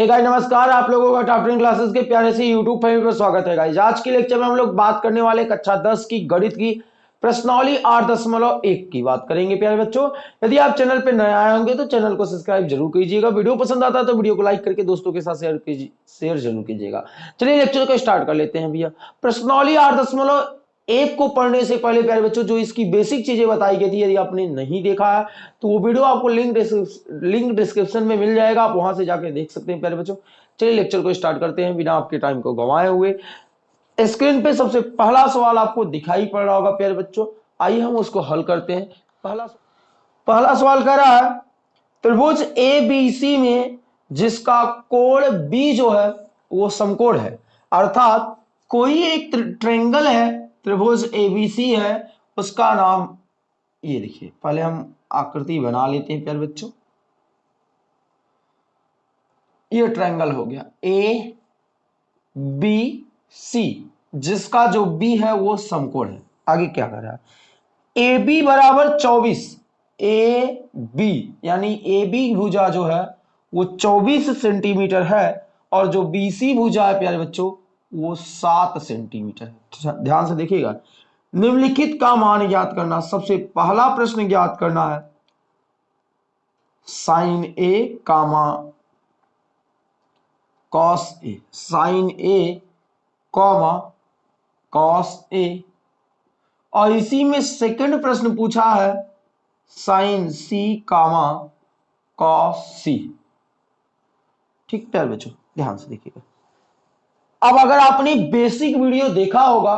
Hey guys नमस्कार, आप लोगों का टॉप टेन क्लासेस के प्यारे से यूट्यूब फैमिली पर स्वागत है गाइस आज के लेक्चर में हम लोग बात करने वाले कक्षा दस की, गणित की, प्रश्नावली आठ दशमलव एक की बात करेंगे प्यारे बच्चों। यदि आप चैनल पर नए आए होंगे तो चैनल को सब्सक्राइब ज़रूर कीजिएगा। वीडियो पसंद आता है तो वीडियो को लाइक करके दोस्तों के साथ शेयर कीजिए, शेयर ज़रूर कीजिएगा। चलिए लेक्चर को स्टार्ट कर लेते हैं भैया। प्रश्नावली आठ दशमलव एक को पढ़ने से पहले, प्यारे बच्चों, जो इसकी बेसिक चीज़ें बताई गई थी, यदि आपने नहीं देखा है तो वो वीडियो आपको लिंक लिंक डिस्क्रिप्शन में मिल जाएगा। आप वहाँ से जाके देख सकते हैं, प्यारे बच्चों। चलिए लेक्चर को स्टार्ट करते हैं, बिना आपके टाइम को गंवाए हुए। स्क्रीन पे सबसे पहला सवाल आपको दिखाई पड़ रहा होगा, प्यारे बच्चों। आइए हम उसको हल करते हैं। पहला पहला सवाल कह रहा है, त्रिभुज ए बी सी में जिसका कोण बी जो है, वो समकोण है। अर्थात कोई एक ट्रेंगल है त्रिभुज एबीसी है, उसका नाम ये देखिए, पहले हम आकृति बना लेते हैं, प्यार बच्चों। ये ट्रायंगल हो गया ए बी सी जिसका जो बी है वो समकोण है। आगे क्या कर रहा है? ए बी बराबर चौबीस ए बी यानी ए बी भुजा जो है, वो चौबीस सेंटीमीटर है, और जो बी सी भुजा है, प्यारे बच्चों वो सात सेंटीमीटर ध्यान से देखिएगा। निम्नलिखित का मान ज्ञात करना, सबसे पहला प्रश्न ज्ञात करना है। Sine A, comma, cos A. Sine A, comma, cos A. और इसी में सेकंड प्रश्न पूछा है। Sine C, comma, cos C. ठीक प्यार बच्चों, ध्यान से देखिएगा। अब अगर आपने बेसिक वीडियो देखा होगा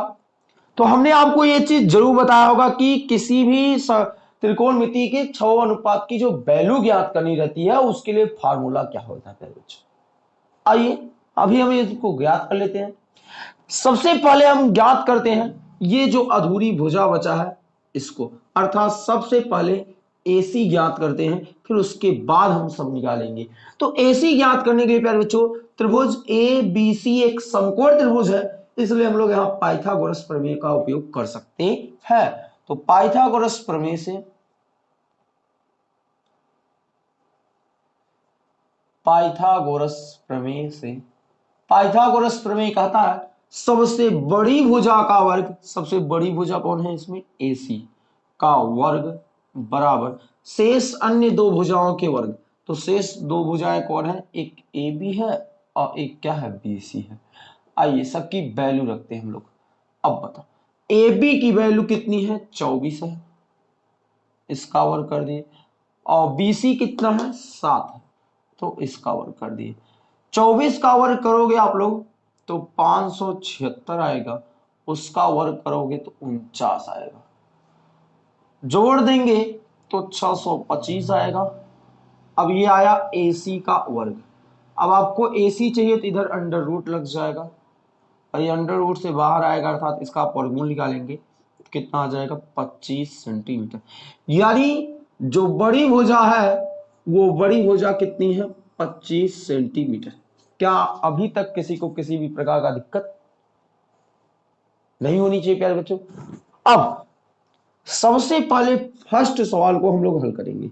तो हमने आपको यह चीज़ ज़रूर बताया होगा कि किसी भी त्रिकोण मिति के छ अनुपात की जो वैल्यू ज्ञात करनी रहती है, उसके लिए फार्मूला क्या होता है आइए, अभी हम इसको ज्ञात कर लेते हैं। सबसे पहले हम ज्ञात करते हैं, ये जो अधूरी भुजा बचा है, इसको। अर्थात सबसे पहले एसी ज्ञात करते हैं, फिर उसके बाद हम सब निकालेंगे। तो एसी ज्ञात करने के लिए प्यारे बच्चों त्रिभुज ए बी सी एक समकोण त्रिभुज है, इसलिए हम लोग यहाँ पाइथागोरस प्रमेय का उपयोग कर सकते हैं। तो पाइथागोरस प्रमेय से पाइथागोरस प्रमेय से, पाइथागोरस प्रमेय कहता है, सबसे बड़ी भुजा का वर्ग, सबसे बड़ी भुजा कौन है इसमें? एसी का वर्ग बराबर। शेष अन्य दो भुजाओं के वर्ग तो शेष दो भुजाएँ कौन है? एक ए बी है और एक क्या है बी सी है। आइए सबकी वैल्यू रखते हैं हम लोग। अब बताओ ए बी की वैल्यू कितनी है? चौबीस है। इसका वर्ग कर दिए। और बी सी कितना है? सात है। तो इसका वर्ग कर दिए। चौबीस का वर्ग करोगे आप लोग तो पाँच सौ छिहत्तर आएगा। उसका वर्ग करोगे तो उनचास आएगा। जोड़ देंगे तो 625 आएगा। अब ये आया AC का वर्ग। अब आपको AC चाहिए तो इधर अंडर रूट लग जाएगा। और ये अंडर रूट से बाहर आएगा, अर्थात इसका आप वर्गमूल निकालेंगे, कितना आ जाएगा? 25 सेंटीमीटर यानी जो बड़ी भुजा है, वो बड़ी भुजा कितनी है? 25 सेंटीमीटर क्या अभी तक किसी को किसी भी प्रकार का दिक्कत नहीं होनी चाहिए, प्यारे बच्चों? अब, सबसे पहले फ़र्स्ट सवाल को हम लोग हल करेंगे।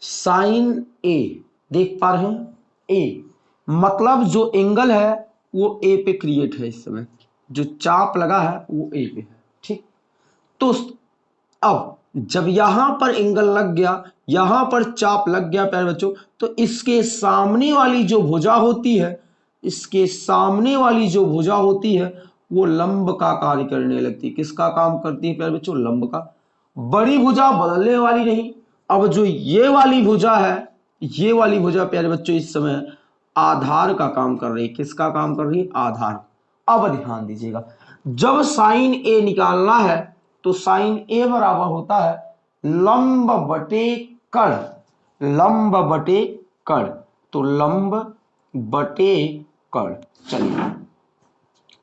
साइन ए देख पा रहे हैं? ए मतलब जो एंगल है, वो ए पे क्रिएट है इस समय। जो चाप लगा है, वो ए पे है, ठीक? तो अब, जब यहाँ पर एंगल लग गया, यहाँ पर चाप लग गया, प्यारे बच्चों तो इसके सामने वाली जो भुजा होती है, इसके सामने वाली जो भुजा होती है, वो लंब का कार्य करने लगती है। किसका काम करती है, प्यारे बच्चों? लंब का। बड़ी भुजा बदलने वाली नहीं। अब जो ये वाली भुजा है ये वाली भुजा, प्यारे बच्चों, इस समय आधार का काम कर रही है। किसका काम कर रही है? आधार अब ध्यान दीजिएगा। जब साइन ए निकालना है तो साइन ए बराबर होता है लंब बटे कण। लंब बटे कण। तो लंब बटे कण। चलिए।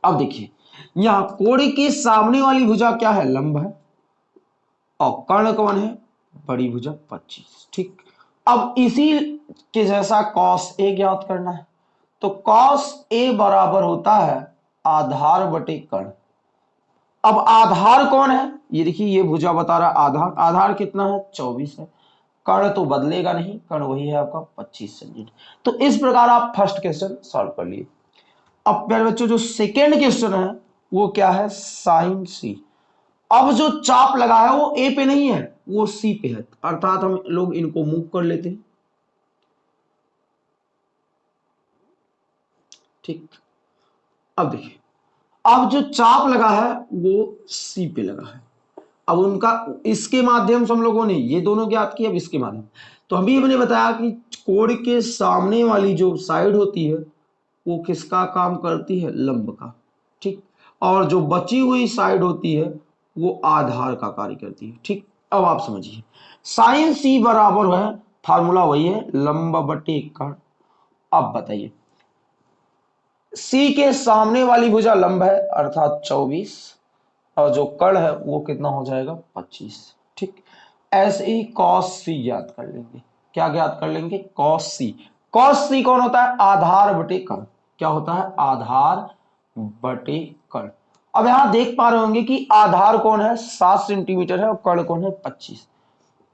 अब देखिए, यहाँ कोण के सामने वाली भुजा क्या है? लंब है। और कर्ण कौन है? बड़ी भुजा 25 ठीक। अब इसी के जैसा कॉस ए ज्ञात करना है। तो कॉस ए बराबर होता है आधार बटे कर्ण अब आधार कौन है? ये देखिए, ये भुजा बता रहा आधार। आधार कितना है? 24 है। कर्ण तो बदलेगा नहीं। कर्ण वही है आपका 25 सेंटीमीटर तो इस प्रकार आप फ़र्स्ट क्वेश्चन सॉल्व कर लिए। अब प्यारे बच्चों, जो सेकेंड क्वेश्चन है, वो क्या है? साइन सी अब जो चाप लगा है, वो ए पे नहीं है। वो सी पे है। अर्थात हम लोग इनको मूव कर लेते हैं। ठीक। अब देखिए। अब जो चाप लगा है, वो सी पे लगा है। अब उनका, इसके माध्यम से हम लोगों ने, ये दोनों ज्ञात किए अब इसके माध्यम। तो अभी हमने बताया कि कोड के सामने वाली जो साइड होती है, वो किसका काम करती है? लंब का। ठीक। और जो बची हुई साइड होती है, वो आधार का कार्य करती है। ठीक। अब आप समझिए। साइन सी बराबर है, फार्मूला वही है, लंब बटे कण। अब बताइए। सी के सामने वाली भुजा लंब है, अर्थात 24 और जो कड़ है, वो कितना हो जाएगा? 25 ठीक। ऐसे ही कॉस सी ज्ञात कर लेंगे। क्या ज्ञात कर लेंगे? कॉस सी कॉस सी कौन होता है? आधार बटे कड़ क्या होता है? आधार बटे कड़ अब यहाँ देख पा रहे होंगे कि आधार कौन है? सात सेंटीमीटर है और कर्ण कौन है? पच्चीस।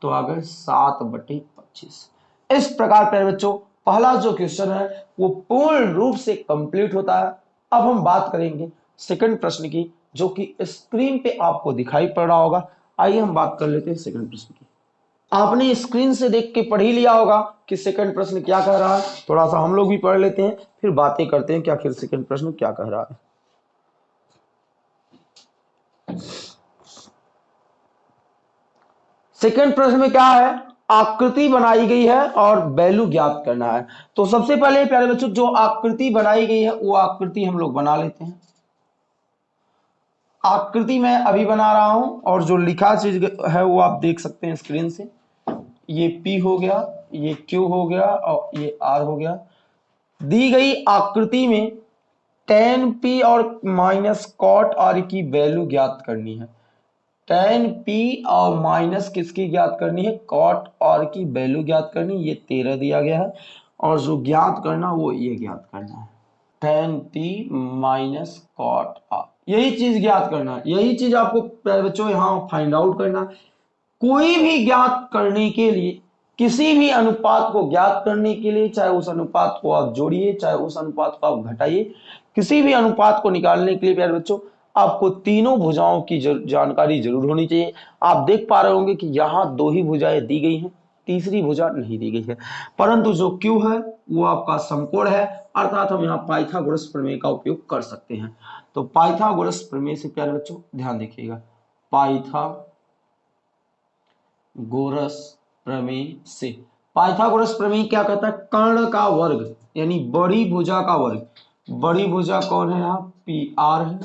तो आ गए सात बटे पच्चीस। इस प्रकार प्यारे बच्चों, पहला जो क्वेश्चन है, वो पूर्ण रूप से कंप्लीट होता है। अब हम बात करेंगे सेकंड प्रश्न की, जो कि स्क्रीन पे आपको दिखाई पड़ रहा होगा। आइए हम बात कर लेते हैं सेकंड प्रश्न की। आपने स्क्रीन से देख के पढ़ ही लिया होगा कि सेकंड प्रश्न क्या कह रहा है। थोड़ा सा हम लोग भी पढ़ लेते हैं, फिर बातें करते हैं कि आखिर सेकंड प्रश्न क्या कह रहा है। सेकंड प्रश्न में क्या है? आकृति बनाई गई है और वैल्यू ज्ञात करना है। तो सबसे पहले, प्यारे बच्चों, जो आकृति बनाई गई है, वो आकृति हम लोग बना लेते हैं। आकृति मैं अभी बना रहा हूँ और जो लिखा चीज़ है, वो आप देख सकते हैं स्क्रीन से। ये P हो गया, ये Q हो गया और ये R हो गया। दी गई आकृति में टेन पी और माइनस कॉट आर की वैल्यू ज्ञात करनी है। टेन पी और माइनस किसकी ज्ञात करनी है? कॉट और की वैल्यू ज्ञात करनी ये तेरह दिया गया है। और जो ज्ञात करना वो ये ज्ञात करना है। Tan P minus cot R यही चीज़ ज्ञात करना है। यही चीज़ आपको बच्चों यहाँ फाइंड आउट करना कोई भी ज्ञात करने के लिए, किसी भी अनुपात को ज्ञात करने के लिए, चाहे उस अनुपात को आप जोड़िए, चाहे उस अनुपात को आप घटाइए, किसी भी अनुपात को निकालने के लिए प्यारे बच्चों आपको तीनों भुजाओं की जर, जानकारी ज़रूर होनी चाहिए। आप देख पा रहे होंगे कि यहाँ दो ही भुजाएँ दी गई हैं तीसरी भुजा नहीं दी गई है। परंतु जो क्यू है वो आपका समकोण है अर्थात हम यहाँ पाइथागोरस प्रमेय का उपयोग कर सकते हैं। तो पाइथागोरस प्रमेय से प्यारे बच्चों ध्यान देखिएगा। पाइथा गोरस प्रमेय से। पाइथागोरस प्रमेय क्या कहता है? कर्ण का वर्ग यानी बड़ी भुजा का वर्ग। बड़ी भुजा कौन है यहाँ? पी आर है।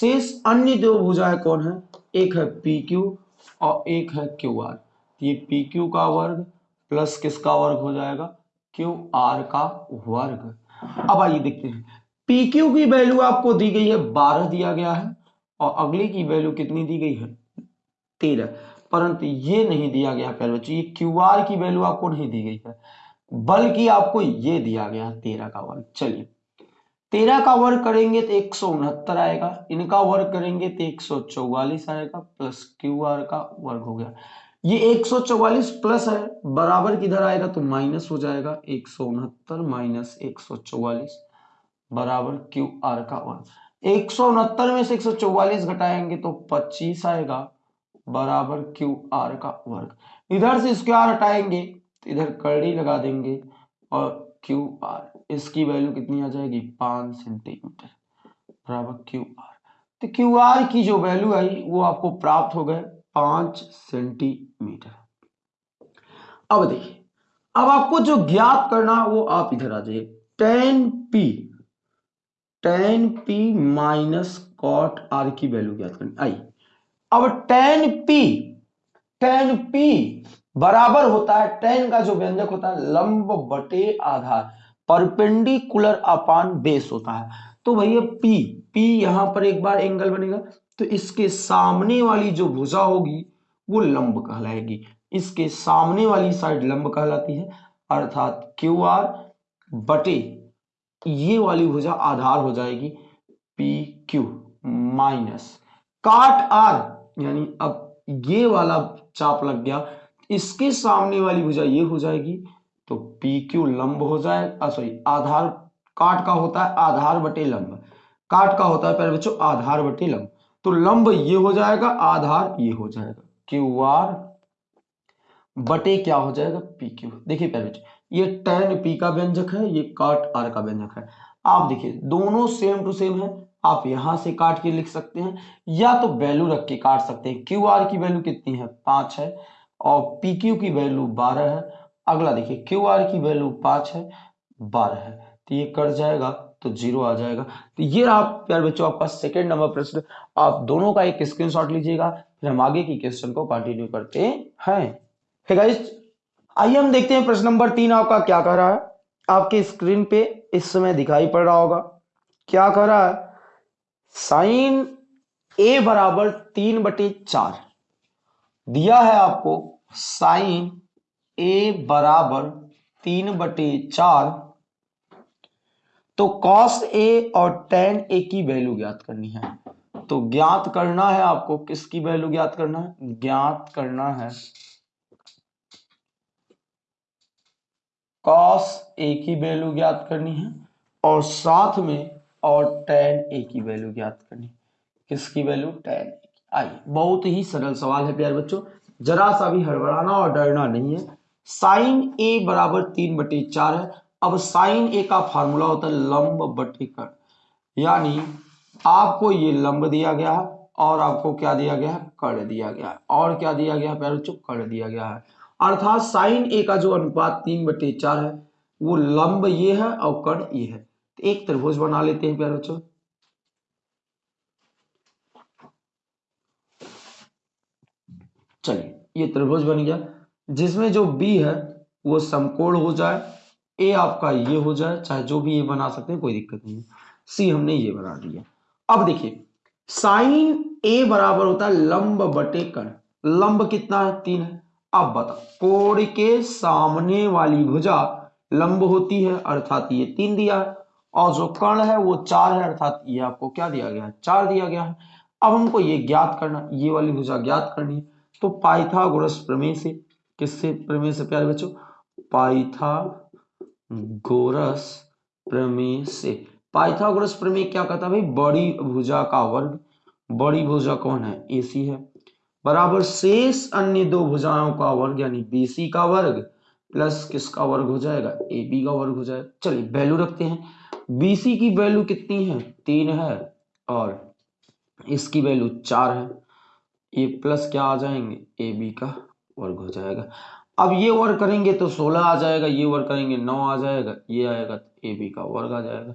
शेष अन्य दो भुजाएँ कौन है? एक है पी क्यू और एक है क्यू आर ये पी क्यू का वर्ग प्लस किसका वर्ग हो जाएगा? क्यू आर का वर्ग। अब आइए देखते हैं। पी क्यू की वैल्यू आपको दी गई है बारह दिया गया है और अगले की वैल्यू कितनी दी गई है? तेरह। परंतु ये नहीं दिया गया पहले बच्चों, ये क्यू आर की वैल्यू आपको नहीं दी गई है। बल्कि आपको ये दिया गया तेरह का वर्ग। चलिए। तेरह का वर्ग करेंगे तो एक सौ उनहत्तर आएगा, इनका वर्ग करेंगे तो एक सौ चौवालीस आएगा प्लस क्यू आर का वर्ग हो गया। ये एक सौ चौवालीस प्लस है, बराबर किधर आएगा तो माइनस हो जाएगा, एक सौ उनहत्तर माइनस एक सौ चौवालीस, बराबर क्यू आर का वर्ग। एक सौ उनहत्तर में से एक सौ चौवालीस घटाएँगे तो पच्चीस आएगा, बराबर क्यू आर का वर्ग। इधर से स्क्वायर हटाएँगे तो इधर कड़ी लगा देंगे और क्यू आर इसकी वैल्यू कितनी आ जाएगी? पाँच सेंटीमीटर बराबर क्यू आर तो क्यू आर की जो वैल्यू आई, वो आपको प्राप्त हो गए पाँच सेंटीमीटर अब देखिए, अब आपको जो ज्ञात करना, वो आप इधर आ जाइए. Tan P tan P minus cot R की वैल्यू ज्ञात करनी। आई अब टेन पी टेन पी बराबर होता है टेन का जो व्यंजक होता है, लंब बटे आधार, परपेंडिकुलर अपान बेस होता है। तो भैया पी पी यहाँ पर एक बार एंगल बनेगा तो इसके सामने वाली जो भुजा होगी, वो लंब कहलाएगी। इसके सामने वाली साइड लंब कहलाती है, अर्थात क्यू आर बटे ये वाली भुजा आधार हो जाएगी P Q minus cot R यानी अब ये वाला चाप लग गया। इसके सामने वाली भुजा ये हो जाएगी तो पी क्यू लंब हो जाए सॉरी आधार काट का होता है, आधार बटे लंब। काट का होता है, पहले बच्चों, आधार बटे लंब। तो लंब ये हो जाएगा, आधार ये हो जाएगा। क्यू आर बटे क्या हो जाएगा पी क्यू देखिए पहले बच्चों, ये टेन पी का व्यंजक है, ये काट आर का व्यंजक है। आप देखिए, दोनों सेम टू सेम है, आप यहाँ से काट के लिख सकते हैं, या तो वैल्यू रख के काट सकते हैं। क्यू आर की वैल्यू कितनी है, पाँच है। और पी क्यू की वैल्यू बारह है। अगला देखिए क्यू आर की वैल्यू पाँच है, बारह है। तो ये कट जाएगा तो ज़ीरो आ जाएगा। तो ये आप, प्यार बच्चों, आपका सेकेंड नंबर प्रश्न। आप दोनों का एक स्क्रीनशॉट लीजिएगा, फिर हम आगे की क्वेश्चन को कंटिन्यू करते हैं। गाइस आइए हम देखते हैं प्रश्न नंबर तीन आपका क्या कह रहा है। आपके स्क्रीन पे इस समय दिखाई पड़ रहा होगा। क्या कह रहा है? साइन ए बराबर तीन बटे चार। दिया है आपको साइन ए बराबर तीन बटे चार तो कॉस ए और टेन ए की वैल्यू ज्ञात करनी है। तो ज्ञात करना है आपको, किसकी वैल्यू ज्ञात करना है? ज्ञात करना है। कॉस ए की वैल्यू ज्ञात करनी है और साथ में और टेन ए की वैल्यू ज्ञात करनी है। किसकी वैल्यू टेन आइए, बहुत ही सरल सवाल है प्यार बच्चों। जरा सा भी हड़बड़ाना और डरना नहीं है। साइन ए बराबर तीन बटे चार है। अब साइन ए का फार्मूला होता है लंब बटे कर यानी आपको ये लंब दिया गया है और आपको क्या दिया गया है? कर दिया गया है। और क्या दिया गया है प्यार कर दिया गया है। अर्थात साइन ए का जो अनुपात तीन बटे चार है, वो लंब ये है और कर्ण ये है। तो एक त्रिभुज बना लेते हैं प्यार बच्चों। चलिए, ये त्रिभुज बन गया। जिसमें जो बी है, वो समकोण हो जाए ए आपका ये हो जाए, चाहे जो भी ये बना सकते हैं, कोई दिक्कत नहीं है। सी हमने ये बना दिया। अब देखिए, साइन ए बराबर होता है लंब बटे कर्ण लंब कितना है? तीन है। अब बता कोण के सामने वाली भुजा लंब होती है, अर्थात ये तीन दिया है, और जो कर्ण है, वो चार है, अर्थात ये आपको क्या दिया गया है? चार दिया गया है। अब हमको ये ज्ञात करना, ये वाली भुजा ज्ञात करनी है। तो पाइथागोरस प्रमेय से, किससे प्रमेय से प्यारे बच्चों? पाइथागोरस प्रमेय से। पाइथागोरस प्रमेय क्या कहता है भाई? बड़ी भुजा का वर्ग। बड़ी भुजा कौन है? एसी है। बराबर शेष अन्य दो भुजाओं का वर्ग, यानी बीसी का वर्ग प्लस किसका वर्ग हो जाएगा? ए बी का वर्ग हो जाएगा। चलिए वैल्यू रखते हैं। बीसी की वैल्यू कितनी है? तीन है और इसकी वैल्यू चार है। ये प्लस क्या आ जाएँगे? ए बी का वर्ग हो जाएगा। अब ये वर्ग करेंगे तो सोलह आ जाएगा, ये वर्ग करेंगे नौ आ जाएगा, ये आएगा ए बी का वर्ग आ जाएगा।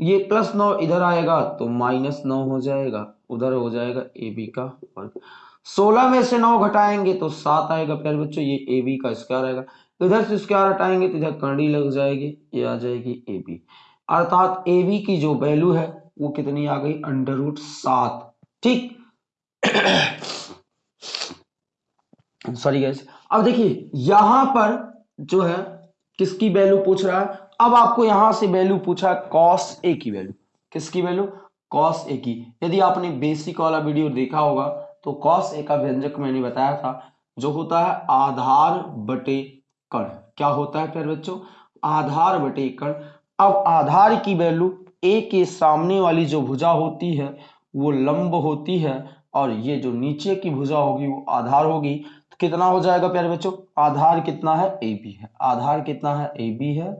ये प्लस नौ इधर आएगा तो माइनस नौ हो जाएगा, उधर हो जाएगा ए बी का वर्ग सोलह में से नौ घटाएँगे तो सात आएगा, प्यारे बच्चों, ये ए बी का स्क्वायर आएगा। इधर से स्क्वायर हटाएँगे तो इधर करनी लग जाएगी, ये आ जाएगी ए बी अर्थात ए बी की जो वैल्यू है, वो कितनी आ गई? अंडर रूट सात। ठीक? सॉरी गैस अब देखिए, यहाँ पर जो है, किसकी वैल्यू पूछ रहा है? अब आपको यहाँ से वैल्यू पूछा कॉस ए की वैल्यू किसकी वैल्यू कॉस ए की. यदि आपने बेसिक वाला वीडियो देखा होगा तो कॉस ए का व्यंजक मैंने बताया था, जो होता है आधार बटे कण. क्या होता है फिर बच्चों? आधार बटे कण. अब आधार की वैल्यू ए के सामने वाली जो भुजा होती है, वो लंब होती है, और ये जो नीचे की भुजा होगी, वो आधार होगी. कितना हो जाएगा प्यारे बच्चों? आधार कितना है? ए बी है। आधार कितना है? ए बी है।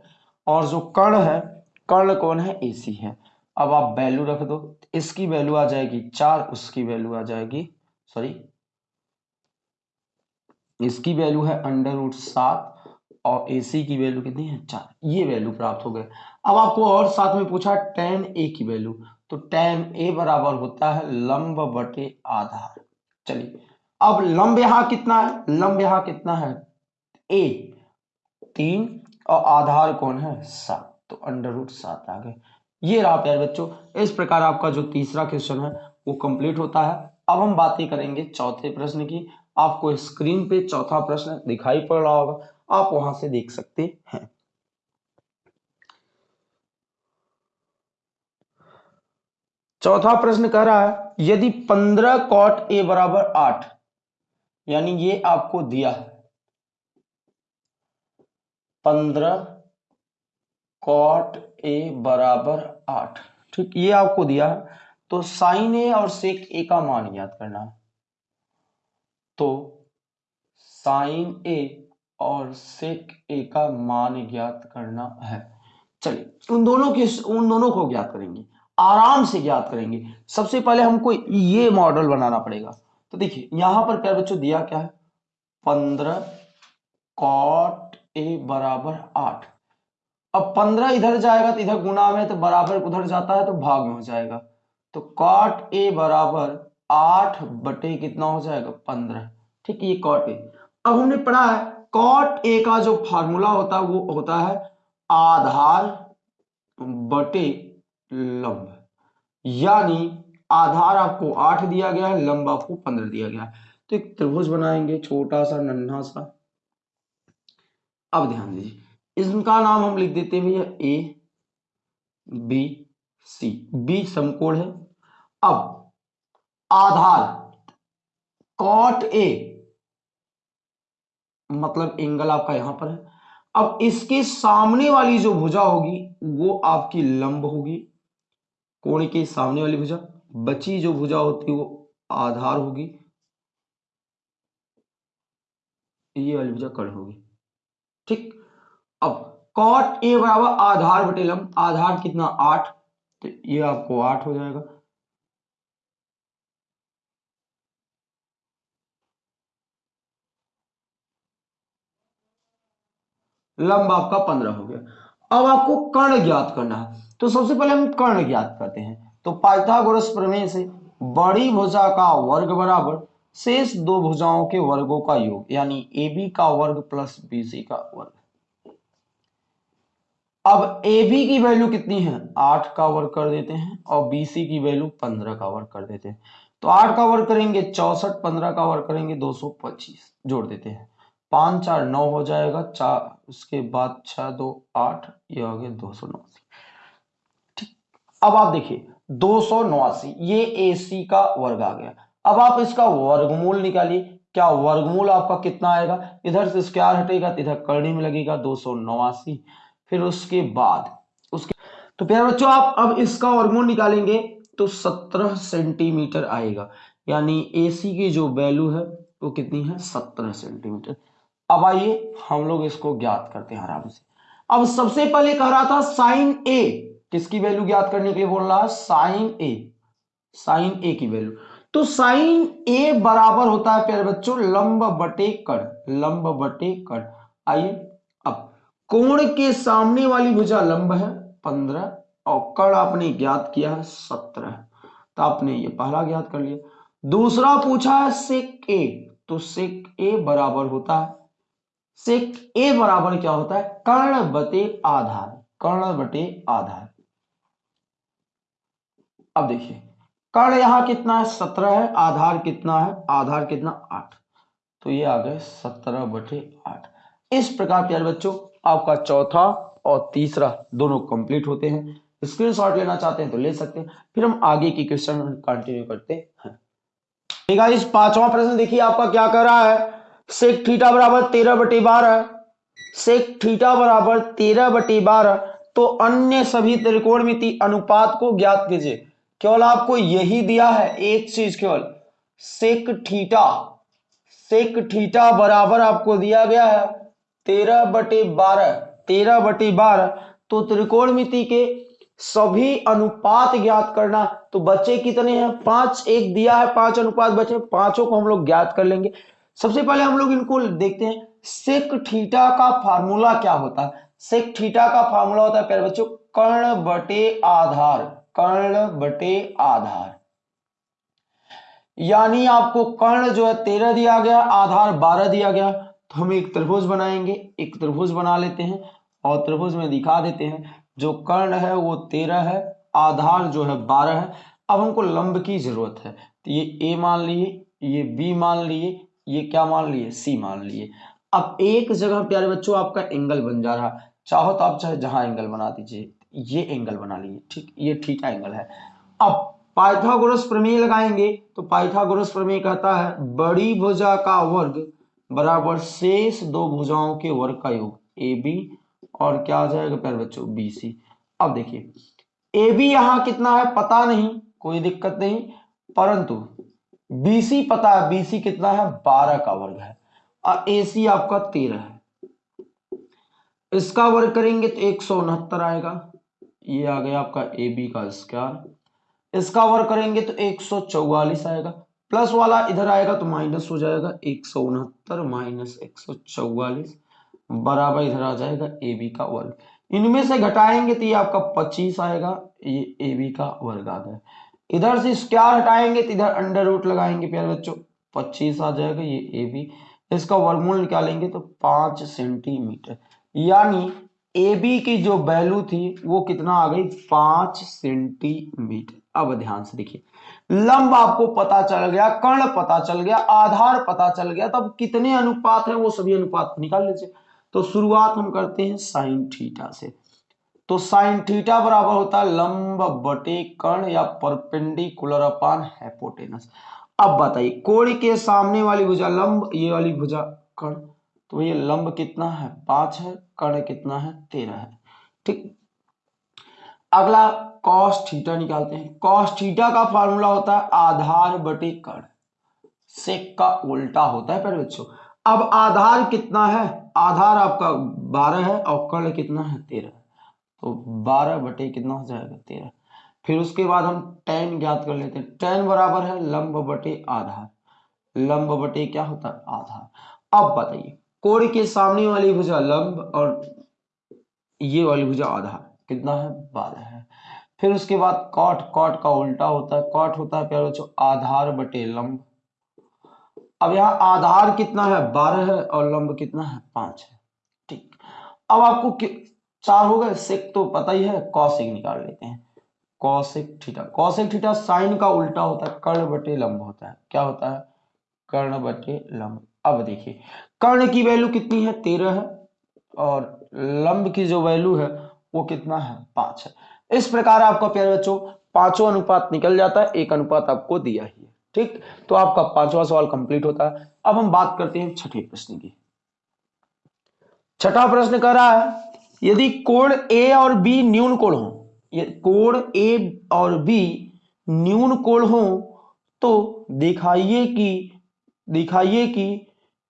और जो कर्ण है, कर्ण कौन है? ए सी है। अब आप वैल्यू रख दो। इसकी वैल्यू आ जाएगी चार, उसकी वैल्यू आ जाएगी सॉरी इसकी वैल्यू है अंडर रूट सात और ए सी की वैल्यू कितनी है? चार। ये वैल्यू प्राप्त हो गए। अब आपको और साथ में पूछा टेन ए की वैल्यू तो टेन ए बराबर होता है लंब बटे आधार। चलिए अब लंब यहाँ कितना है? लंब यहाँ कितना है? ए तीन और आधार कौन है? सात। तो अंडर रूट सात आ गए। ये रहा प्यार बच्चों, इस प्रकार आपका जो तीसरा क्वेश्चन है, वो कंप्लीट होता है। अब हम बातें करेंगे चौथे प्रश्न की। आपको स्क्रीन पे चौथा प्रश्न दिखाई पड़ रहा होगा। आप वहाँ से देख सकते हैं। चौथा प्रश्न कह रहा है, यदि पंद्रह कॉट ए बराबर आठ यानी ये आपको दिया है। पंद्रह कॉट ए बराबर आठ। ठीक, ये आपको दिया है। तो साइन ए और सेक ए का मान याद करना। है तो साइन ए और सेक ए का मान ज्ञात करना है। चलिए, उन दोनों के उन दोनों को ज्ञात करेंगे। आराम से ज्ञात करेंगे। सबसे पहले हमको ये मॉडल बनाना पड़ेगा। तो देखिए, यहाँ पर क्या बच्चों, दिया क्या है? पंद्रह कॉट ए बराबर आठ। अब पंद्रह इधर जाएगा तो इधर गुना में तो बराबर उधर जाता है तो भाग में हो जाएगा। तो कॉट ए बराबर आठ बटे कितना हो जाएगा? पंद्रह। ठीक है ये कॉट ए अब हमने पढ़ा है कॉट ए का जो फार्मूला होता है, वो होता है आधार बटे लंब। यानी आधार आपको आठ दिया गया है, लंब आपको पंद्रह दिया गया है। तो एक त्रिभुज बनाएँगे, छोटा सा, नन्हा सा। अब ध्यान दीजिए इसका नाम हम लिख देते हैं भैया? ए बी सी बी समकोण है। अब, आधार कॉट ए मतलब एंगल आपका यहाँ पर है। अब इसके सामने वाली जो भुजा होगी, वो आपकी लंब होगी, कोण के सामने वाली भुजा। बची जो भुजा होती है वो आधार होगी। ये वाली भुजा कर्ण होगी। ठीक? अब कॉट ए बराबर आधार बटे लंब। आधार कितना? आठ। तो ये आपको आठ हो जाएगा। लंब आपका पंद्रह हो गया। अब आपको कर्ण ज्ञात करना है। तो सबसे पहले हम कर्ण ज्ञात करते हैं। तो पाइथागोरस प्रमेय से बड़ी भुजा का वर्ग बराबर शेष दो भुजाओं के वर्गों का योग, यानी ए बी का वर्ग प्लस बी सी का वर्ग। अब ए बी की वैल्यू कितनी है? आठ का वर्ग कर देते हैं और बी सी की वैल्यू पंद्रह का वर्ग कर देते हैं। तो आठ का वर्ग करेंगे चौसठ, पंद्रह का वर्ग करेंगे दो सौ पच्चीस, जोड़ देते हैं। पाँच, चार, नौ हो जाएगा, चार, उसके बाद छह, दो, आठ, ये हो गया दो सौ नौ ठीक, अब आप देखिए दो सौ नवासी, ये ए सी का वर्ग आ गया। अब आप इसका वर्गमूल निकालिए। क्या वर्गमूल आपका कितना आएगा? इधर से स्क्वायर हटेगा तो इधर करनी में लगेगा दो सौ नवासी। फिर उसके बाद, उसके तो प्यारे बच्चों, आप अब इसका वर्गमूल निकालेंगे तो सत्रह सेंटीमीटर आएगा। यानी ए सी की जो वैल्यू है, वो कितनी है? सत्रह सेंटीमीटर। अब आइए हम लोग इसको ज्ञात करते हैं आराम से। अब सबसे पहले कह रहा था साइन ए किसकी वैल्यू ज्ञात करने के लिए बोल रहा है? साइन ए। साइन ए की वैल्यू। तो साइन ए बराबर होता है, प्यारे बच्चों, लंब बटे कण। लंब बटे कण। आइए, अब कोण के सामने वाली भुजा लंब है, पंद्रह, और कण आपने ज्ञात किया है, सत्रह। तो आपने ये पहला ज्ञात कर लिया। दूसरा पूछा है सेक ए तो सेक ए बराबर होता है। सेक ए बराबर क्या होता है? कर्ण बटे आधार। कर्ण बटे आधार। अब देखिए, कर्ण यहाँ कितना है? सत्रह है। आधार कितना है? आधार कितना? आठ। तो ये आ गए सत्रह बटे आठ। इस प्रकार प्यारे बच्चों, आपका चौथा और तीसरा दोनों कंप्लीट होते हैं। स्क्रीनशॉट लेना चाहते हैं तो ले सकते हैं। फिर हम आगे की क्वेश्चन कंटिन्यू करते हैं। इस पांचवा प्रश्न देखिए, आपका क्या कर रहा है? सेक थीटा बराबर तेरह बटे बारह सेक थीटा बराबर तेरह बटे बारह तो अन्य सभी त्रिकोणमिति अनुपात को ज्ञात कीजिए। केवल आपको यही दिया है एक चीज़ केवल। सेक थीटा सेक थीटा बराबर आपको दिया गया है तेरह बटे बारह, तेरह बटे बारह। तो त्रिकोणमिति के सभी अनुपात ज्ञात करना तो बच्चे कितने हैं? पाँच, एक दिया है, पाँच अनुपात बचे पाँचों को हम लोग ज्ञात कर लेंगे। सबसे पहले हम लोग इनको देखते हैं सेक थीटा का फार्मूला क्या होता है? सेक थीटा का फार्मूला होता है, प्यारे बच्चों, कर्ण बटे आधार। कर्ण बटे आधार। यानी आपको कर्ण जो है तेरह दिया गया, आधार बारह दिया गया। तो हम एक त्रिभुज बनाएँगे, एक त्रिभुज बना लेते हैं और त्रिभुज में दिखा देते हैं, जो कर्ण है वो तेरह है, आधार जो है बारह है। अब हमको लंब की ज़रूरत है। तो ये ए मान लिए, ये बी मान लिए, ये क्या मान लिए? सी मान लिए। अब एक जगह, प्यारे बच्चों, आपका एंगल बन जा रहा। चाहो तो आप चाहे जहाँ एंगल बना दीजिए। ये एंगल बना लिए ठीक? ये ठीक एंगल है। अब पाइथागोरस प्रमेय लगाएँगे तो पाइथागोरस प्रमेय कहता है, बड़ी भुजा का वर्ग बराबर शेष दो भुजाओं के वर्ग का योग ए बी और क्या आ जाएगा प्यारे बच्चों? बी सी अब देखिए ए बी यहाँ कितना है? पता नहीं, कोई दिक्कत नहीं, परंतु बीसी पता है बीसी कितना है? बारह का वर्ग है, और ए सी आपका तेरह है। इसका वर्ग करेंगे तो एक सौ उनहत्तर आएगा। ये आ गया आपका ए बी का स्क्वायर इसका वर्ग करेंगे तो एक सौ चौवालीस आएगा। प्लस वाला इधर आएगा तो माइनस हो जाएगा। एक सौ उनहत्तर माइनस एक सौ चौवालीस बराबर इधर आ जाएगा ए बी का वर्ग। इनमें से घटाएँगे तो ये आपका पच्चीस आएगा। ये ए बी का वर्ग आ गया। इधर से स्क्वायर हटाएँगे तो इधर अंडर रूट लगाएँगे प्यारे बच्चों। पच्चीस आ जाएगा ये ए बी इसका वर्गमूल निकालेंगे तो पाँच सेंटीमीटर यानी ए बी की जो वैल्यू थी, वो कितना आ गई? पाँच सेंटीमीटर अब ध्यान से देखिए। लंब आपको पता चल गया कर्ण पता चल गया, आधार पता चल गया, तब कितने अनुपात है, वो सभी अनुपात निकाल लीजिए। तो शुरुआत हम करते हैं साइन थीटा से। तो साइन थीटा बराबर होता है लंब बटे कर्ण या परपेंडिकुलर अपान हैपोटेनस अब बताइए, कोण के सामने वाली भुजा लंब, ये वाली भुजा कर्ण तो ये लंब कितना है? पाँच है कर्ण कितना है? तेरह है। ठीक। अगला कॉस थीटा निकालते हैं। कॉस थीटा का फॉर्मूला होता है आधार बटे कर्ण सेक का उल्टा होता है, पहले बच्चों। अब आधार कितना है? आधार आपका बारह है और कर्ण कितना है? तेरह तो बारह बटे कितना हो जाएगा? तेरह। फिर उसके बाद हम टेन ज्ञात कर लेते हैं। टेन बराबर है लंब बटे आधार। लंब बटे क्या होता है? आधार। अब बताइए कोण के सामने वाली भुजा लंब और ये वाली भुजा आधार कितना है? बारह है। फिर उसके बाद कॉट कॉट का उल्टा होता है। कॉट होता है, प्यारे आधार बटे लंब। अब यहाँ आधार कितना है? बारह है और लंब कितना है? पाँच है। ठीक। अब आपको चार हो गए। सेक तो पता ही है। कौशिक निकाल लेते हैं। Cosec theta cosec theta sine का उल्टा होता है। कर्ण बटे लंब होता है। क्या होता है? कर्ण बटे लंब। अब देखिए। कर्ण की वैल्यू कितनी है? तेरह है। और लंब की जो वैल्यू है, वो कितना है? पाँच है। इस प्रकार आपका प्यारे बच्चों, पाँचों अनुपात निकल जाता है। एक अनुपात आपको दिया ही है। ठीक? तो आपका पांचवा सवाल कंप्लीट होता है। अब हम बात करते हैं छठे प्रश्न की। छठा प्रश्न कर रहा है, यदि कोण ए और बी न्यून कोण हो कोण ए और बी न्यून कोण हो तो दिखाइए कि दिखाइए कि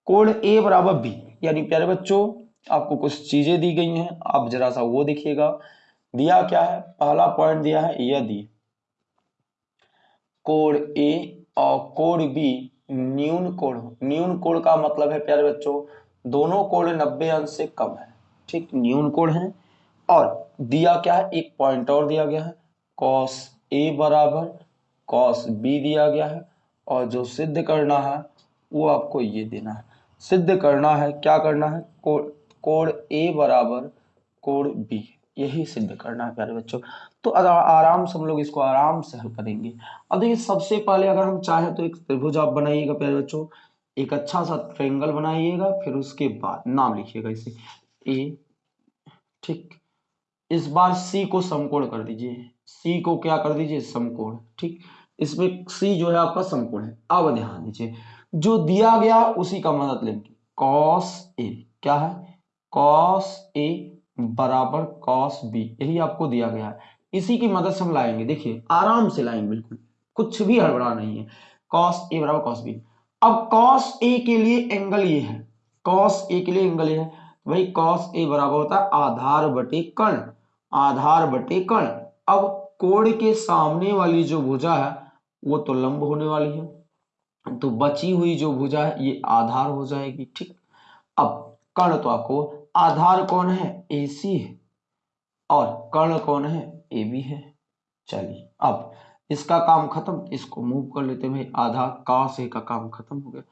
कोण ए बराबर बी, यानी प्यारे बच्चों, आपको कुछ चीज़ें दी गई हैं, आप जरा सा वो देखिएगा। दिया क्या है? पहला पॉइंट दिया है यदि कोण ए और कोण बी, न्यून कोण। न्यून कोण का मतलब है, प्यारे बच्चों, दोनों कोण नब्बे अंश से कम है। ठीक, न्यून कोण है। और दिया क्या है? एक पॉइंट और दिया गया है। कॉस ए बराबर कॉस बी दिया गया है। और जो सिद्ध करना है, वो आपको ये देना है। सिद्ध करना है, क्या करना है? कोण ए बराबर कोण बी यही सिद्ध करना है प्यारे बच्चों। तो आराम से हम लोग इसको आराम से हल करेंगे। अब देखिए, सबसे पहले अगर हम चाहे तो एक त्रिभुज आप बनाइएगा प्यारे बच्चों। एक अच्छा सा ट्रेंगल बनाइएगा, फिर उसके बाद नाम लिखिएगा इसे। ए ठीक। इस बार सी को समकोण कर दीजिए। सी को क्या कर दीजिए? समकोण, ठीक। इसमें सी जो है आपका समकोण है। अब ध्यान दीजिए। जो दिया गया उसी का मदद लेंगे कॉस ए क्या है? कॉस ए बराबर कॉस बी यही आपको दिया गया है। इसी की मदद से हम लाएँगे। देखिए, आराम से लाएँगे, बिल्कुल। कुछ भी हड़बड़ा नहीं है। कॉस ए बराबर कॉस बी अब कॉस ए के लिए एंगल ये है। कॉस ए के लिए एंगल ये है। वही कॉस ए बराबर होता है आधार बटे कर्ण आधार बटे कर्ण अब कोण के सामने वाली जो भुजा है, वो तो लंब होने वाली है। तो बची हुई जो भुजा है, ये आधार हो जाएगी, ठीक? अब कर्ण तो आपको आधार कौन है? ए सी है। और कर्ण कौन है? ए बी है। चलिए, अब इसका काम खत्म, इसको मूव कर लेते हैं आधा का से का काम खत्म हो गया।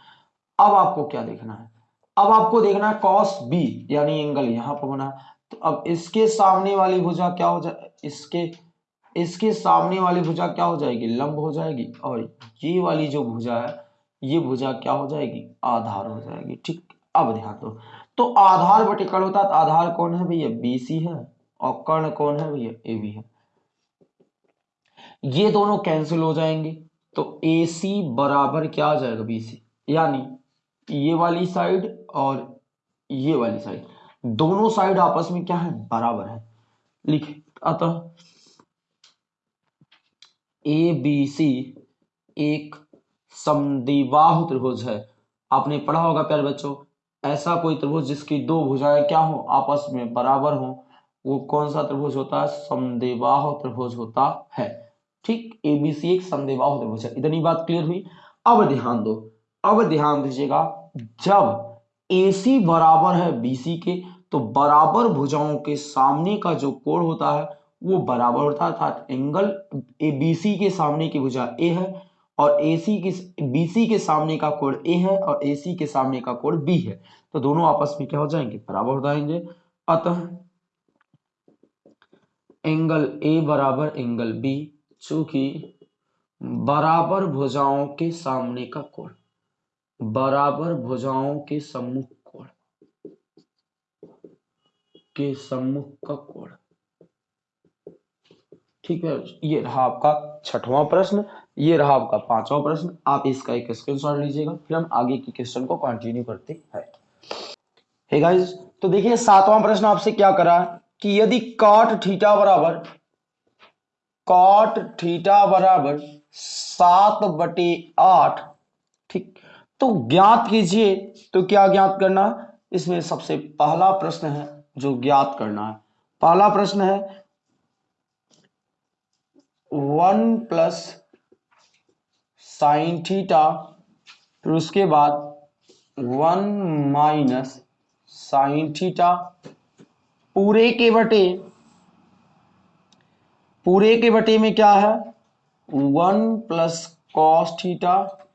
अब आपको क्या देखना है? अब आपको देखना है कॉस बी यानी एंगल यहाँ पर बना। तो अब इसके सामने वाली भुजा क्या हो जाए इसके इसके सामने वाली भुजा क्या हो जाएगी? लंब हो जाएगी। और ये वाली जो भुजा है ये भुजा क्या हो जाएगी? आधार हो जाएगी। ठीक, अब ध्यान दो। तो आधार बटे कर्ण होता है आधार कौन है भैया? बी सी है और कर्ण कौन है भैया? ए बी है। ये दोनों कैंसिल हो जाएँगे। तो ए सी बराबर क्या आ जाएगा? बी सी यानी ये वाली साइड और ये वाली साइड दोनों साइड आपस में क्या है? बराबर है। लिखे, अतः ए बी सी एक समदिबाहु त्रिभुज है। आपने पढ़ा होगा प्यारे बच्चों, ऐसा कोई त्रिभुज जिसकी दो भुजाएँ क्या हो? आपस में बराबर हो। वो कौन सा त्रिभुज होता है? समदेबाहु त्रिभुज होता है। ठीक एबीसी एक समदेबाहु त्रिभुज है। इतनी बात क्लियर हुई? अब ध्यान दो। अब ध्यान दीजिएगा, जब AC बराबर है BC के तो बराबर भुजाओं के सामने का जो कोण होता है, वो बराबर होता है, अर्थात एंगल BC के सामने की भुजा ए है। और AC के BC के सामने का कोण ए है और AC के सामने का कोण बी है। तो दोनों आपस में क्या हो जाएँगे? बराबर हो जाएँगे। अतः एंगल ए बराबर एंगल बी चूँकि बराबर भुजाओं के सामने का कोण बराबर भुजाओं के सम्मुख कोण के सम्मुख का कोण ठीक है, ये रहा आपका छठवां प्रश्न। ये रहा आपका पांचवा प्रश्न। आप इसका एक स्क्रीनशॉट लीजिएगा, फिर हम आगे की क्वेश्चन को कंटिन्यू करते हैं। हे गाइस तो देखिए, सातवां प्रश्न आपसे क्या करा कि यदि कॉट थीटा बराबर कॉट थीटा बराबर सात बटे आठ, ठीक तो ज्ञात कीजिए तो क्या ज्ञात करना? इसमें सबसे पहला प्रश्न है जो ज्ञात करना है। पहला प्रश्न है, वन प्लस साइन थीटा फिर उसके बाद वन माइनस साइन थीटा पूरे के बटे, पूरे के बटे में क्या है? वन प्लस कॉस थीटा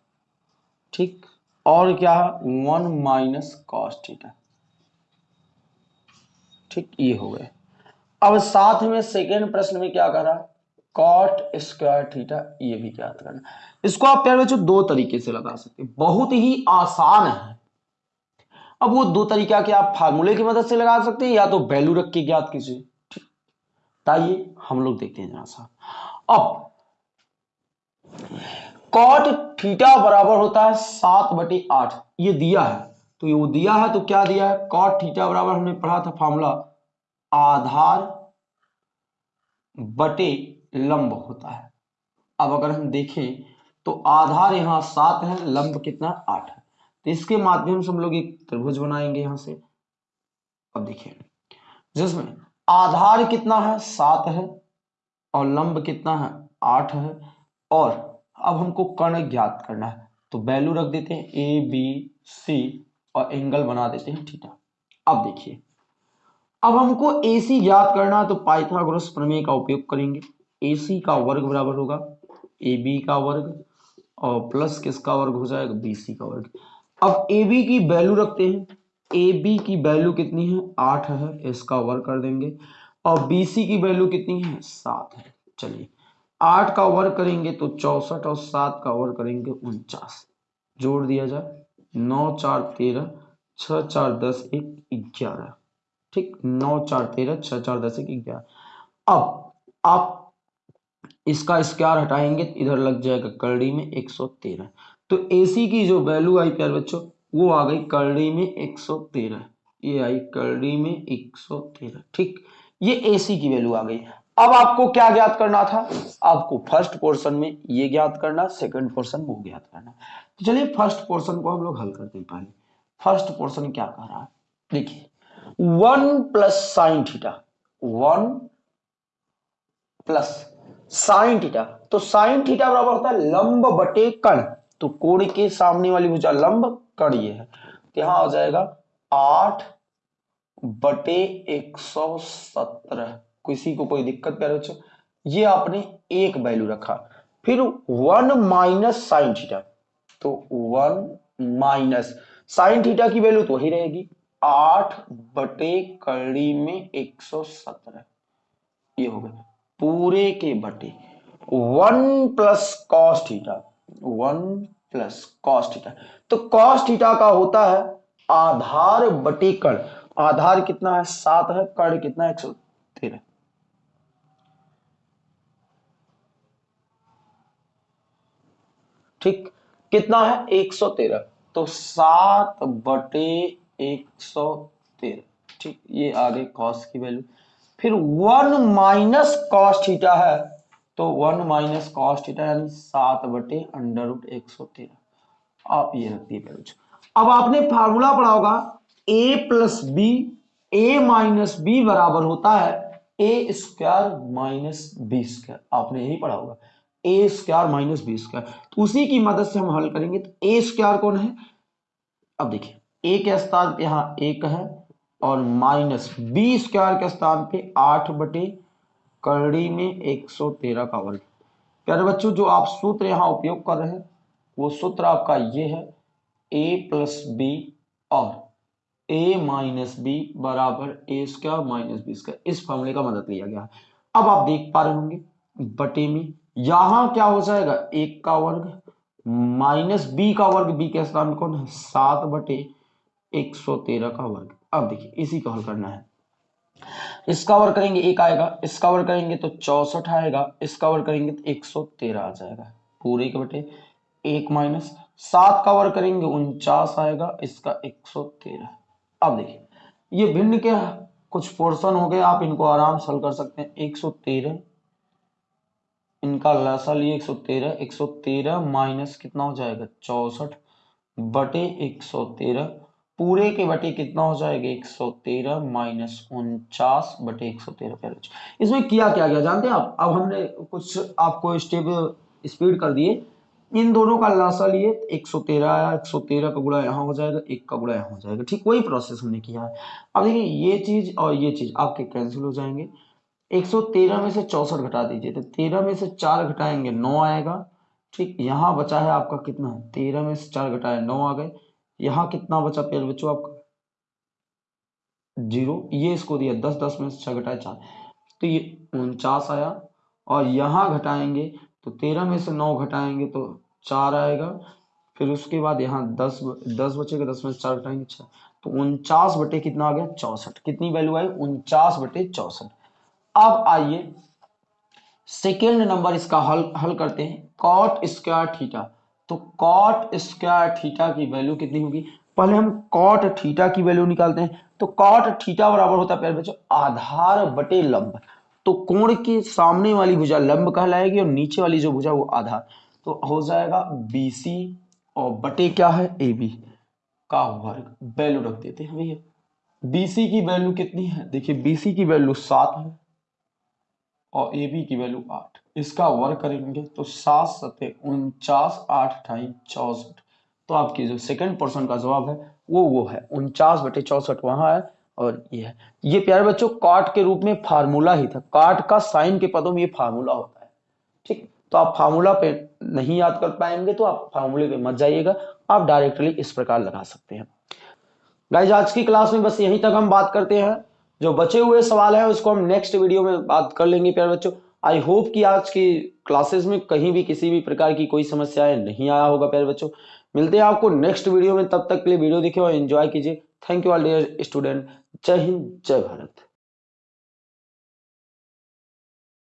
ठीक? और क्या है? वन माइनस कॉस थीटा ठीक? ये हो गए। अब साथ में सेकेंड प्रश्न में क्या कर करा? कॉट स्क्वायर थीटा ये भी ज्ञात करना। इसको आप प्यारे बच्चों दो तरीके से लगा सकते हैं। बहुत ही आसान है। अब वो दो तरीका के आप फार्मूले की मदद से लगा सकते हैं या तो वैल्यू रख के ज्ञात कीजिए। ताइए हम लोग देखते हैं जरा सा। अब कॉट थीटा बराबर होता है सात बटे आठ। ये दिया है। तो ये वो दिया है तो क्या दिया है? कॉट थीटा बराबर हमने पढ़ा था फार्मूला आधार बटे लंब होता है। अब अगर हम देखें तो आधार यहाँ सात है, लंब कितना? आठ है। तो इसके माध्यम से हम लोग एक त्रिभुज बनाएँगे यहाँ से। अब देखिए, जिसमें आधार कितना है? सात है और लंब कितना है? आठ है। और अब हमको कर्ण ज्ञात करना है। तो वैल्यू रख देते हैं, ए, बी, सी और एंगल बना देते हैं, थीटा। अब देखिए, अब हमको ए सी ज्ञात करना है तो पाइथागोरस प्रमेय का उपयोग करेंगे। ए सी का वर्ग बराबर होगा ए बी का वर्ग और प्लस किसका वर्ग हो जाएगा? बी सी का वर्ग। अब ए बी की वैल्यू रखते हैं। ए बी की वैल्यू कितनी है? आठ है, इसका वर्ग कर देंगे। और बी सी की वैल्यू कितनी है? सात है। चलिए, आठ का वर्ग करेंगे तो चौसठ और सात का वर्ग करेंगे उनचास। जोड़ दिया जाए, नौ चार तेरह छ चार दस एक ग्यारह। ठीक, नौ चार तेरह छ चार दस एक ग्यारह। अब आप इसका स्क्वायर हटाएँगे, इधर लग जाएगा करड़ी में एक सौ तेरह। तो एसी की जो वैल्यू आई प्यार बच्चों, वो आ गई करड़ी में एक सौ तेरह। ये आई करड़ी में एक सौ तेरह, ठीक? ये एसी की वैल्यू आ गई। अब आपको क्या ज्ञात करना था? आपको फ़र्स्ट पोर्शन में ये ज्ञात करना सेकंड पोर्शन वो ज्ञात करना। तो चलिए फ़र्स्ट पोर्शन को हम लोग हल करते हैं पहले। फ़र्स्ट पोर्शन क्या कह रहा है? देखिए one plus sine theta one plus sine theta. तो साइन थीटा बराबर होता है लंब बटे कण। तो कोण के सामने वाली भुजा लंब, कण ये है। तो यहाँ आ जाएगा आठ बटे एक सौ सत्रह। किसी को कोई दिक्कत प्यारे बच्चों? ये आपने एक वैल्यू रखा। फिर वन माइनस साइन थीटा। तो वन माइनस साइन थीटा की वैल्यू तो वही रहेगी। आठ बटे कड़ी में एक सौ सत्रह। ये हो गया। पूरे के बटे। One plus cos one plus cos तो कॉस का होता है आधार बटे कण। आधार कितना है? सात है। कण कितना है? एक सौ तेरह। ठीक? कितना है? 113 तो सात बटे एक सौ तेरह। ठीक? ये आ गई कॉस की वैल्यू। फिर वन माइनस कॉस है। तो वन माइनस कॉस यानी सात बटे अंडर रूट एक सौ तेरह। आप ये रख दिए अब आपने फार्मूला पढ़ा होगा A plus B A minus B बराबर होता है A square minus B square आपने यही पढ़ा होगा A square minus B square तो उसी की मदद से हम हल करेंगे तो ए स्क्वायर कौन है? अब देखिए ए के स्थान यहाँ एक है और माइनस बी स्क्वायर के स्थान पे आठ बटे करड़ी में एक सौ तेरह का वर्ग। प्यारे बच्चों, जो आप सूत्र यहाँ उपयोग कर रहे हैं, वो सूत्र आपका ये है ए प्लस बी और ए माइनस बी बराबर A square minus B square इस फॉर्मूले का मदद लिया गया है। अब आप देख पा रहे होंगे, बटे में यहाँ क्या हो जाएगा? एक का वर्ग माइनस बी का वर्ग बी के स्थान कौन है? सात बटे एक सौ तेरह का वर्ग। अब देखिए, इसी को हल करना है। इसका वर्ग करेंगे एक आएगा इसका वर्ग करेंगे तो चौसठ आएगा इसका वर्ग करेंगे तो एक सौ तेरह आ जाएगा। पूरे के बटे एक माइनस सात का वर्ग करेंगे, उनचास आएगा, इसका एक सौ तेरह। अब देखिए, ये भिन्न के कुछ पोर्शन हो गए, आप इनको आराम से हल कर सकते हैं। एक सौ तेरह, इनका लसा लिए एक सौ तेरह, एक सौ तेरह माइनस कितना हो जाएगा? चौसठ बटे एक सौ तेरह पूरे के बटे कितना हो जाएगा? एक सौ तेरह माइनस उनचास बटे एक सौ तेरह पहले इसमें किया क्या गया? जानते हैं आप? अब हमने कुछ आपको स्टेप स्पीड कर दिए। इन दोनों का लासा लिए, एक सौ तेरह एक सौ तेरह का गुड़ा यहाँ हो जाएगा, एक का गुड़ा यहाँ हो जाएगा। ठीक वही प्रोसेस हमने किया है। अब देखिए, ये चीज़ और ये चीज़ आपके कैंसिल हो जाएँगे। एक सौ तेरह में से चौसठ घटा दीजिए तो तेरह में से चार घटाएँगे, नौ आएगा। ठीक, यहाँ बचा है आपका कितना? तेरह में से चार घटाए, नौ आ गए। यहाँ कितना बचा प्यारे बच्चों आपका ज़ीरो। ये इसको दिया, दस दस में छह घटाए चार। तो ये उनचास आया और यहाँ घटाएँगे तो तेरह में से नौ घटाएँगे तो चार आएगा। फिर उसके बाद यहाँ दस दस बचेगा, दस में से चार घटाएँगे छह। तो उनचास बटे कितना आ गया? चौसठ। कितनी वैल्यू आई? उनचास बटे चौसठ। अब आइए सेकेंड नंबर इसका हल हल करते हैं। कॉट स्क्वायर थीटा तो कॉट स्क्वायर थीटा की वैल्यू कितनी होगी? पहले हम कॉट थीटा की वैल्यू निकालते हैं। तो कॉट थीटा बराबर होता है बच्चों, आधार बटे लंब। तो कोण के सामने वाली भुजा लंब कहलाएगी और नीचे वाली जो भुजा वो आधार। तो हो जाएगा बीसी और बटे क्या है? ए बी का वर्ग। वैल्यू रख देते हैं भैया। बीसी की वैल्यू कितनी है? देखिए बीसी की वैल्यू सात है। और ए बी की वैल्यू आठ। इसका वर्ग करेंगे तो सात सत्य उनचास आठ अठाई चौसठ। तो आपकी जो सेकंड पर्सन का जवाब है, वो वो है। उनचास बटे चौसठ वहाँ है और ये है। ये प्यारे बच्चों, काट के रूप में फार्मूला ही था। काट का साइन के पदों में ये फार्मूला होता है। ठीक? तो आप फार्मूला पे नहीं याद कर पाएँगे तो आप फार्मूले पे मत जाइएगा। आप डायरेक्टली इस प्रकार लगा सकते हैं। गाइज़ आज की क्लास में बस यहीं तक हम बात करते हैं। जो बचे हुए सवाल है, उसको हम नेक्स्ट वीडियो में बात कर लेंगे, प्यारे बच्चों। आई होप कि आज की क्लासेस में कहीं भी किसी भी प्रकार की कोई समस्याएँ नहीं आया होगा, प्यारे बच्चों। मिलते हैं आपको नेक्स्ट वीडियो में, तब तक के लिए वीडियो देखिए और एंजॉय कीजिए। Thank you all dear student जय हिंद, जय भारत।